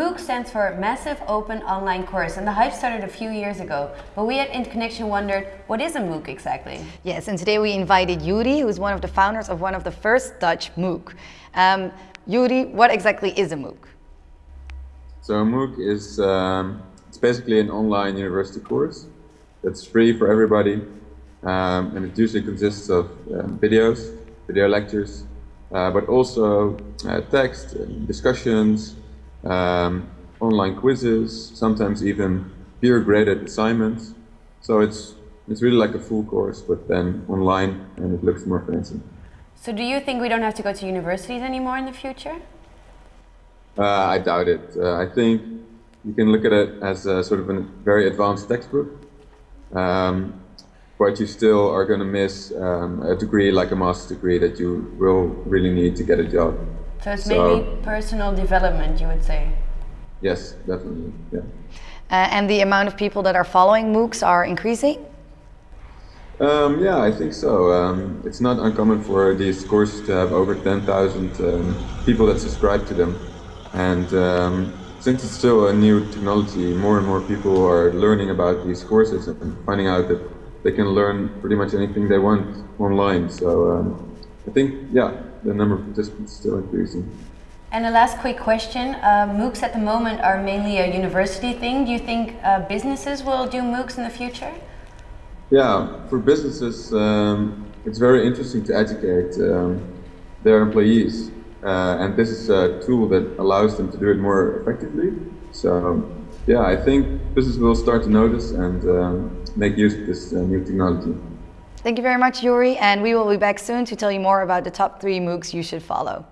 MOOC stands for Massive Open Online Course and the hype started a few years ago. But we at Interconnection wondered, what is a MOOC exactly? Yes, and today we invited Yuri, who's one of the founders of one of the first Dutch MOOC. Um, Yuri, what exactly is a MOOC? So a MOOC is um, it's basically an online university course that's free for everybody. Um, and it usually consists of um, videos, video lectures, uh, but also uh, text, discussions, um, online quizzes, sometimes even peer-graded assignments. So it's it's really like a full course, but then online, and it looks more fancy. So do you think we don't have to go to universities anymore in the future? Uh, I doubt it. Uh, I think you can look at it as a sort of a very advanced textbook, um, but you still are going to miss um, a degree like a master's degree that you will really need to get a job. So it's so, mainly personal development, you would say? Yes, definitely, yeah. Uh, and the amount of people that are following MOOCs are increasing? Um, yeah, I think so. Um, it's not uncommon for these courses to have over 10,000 um, people that subscribe to them. And um, since it's still a new technology, more and more people are learning about these courses and finding out that they can learn pretty much anything they want online. So um, I think, yeah, the number of participants is still increasing. And a last quick question. Uh, MOOCs at the moment are mainly a university thing. Do you think uh, businesses will do MOOCs in the future? Yeah, for businesses, um, it's very interesting to educate um, their employees. Uh, and this is a tool that allows them to do it more effectively. So, yeah, I think business will start to notice and um, make use of this uh, new technology. Thank you very much, Yuri, and we will be back soon to tell you more about the top three MOOCs you should follow.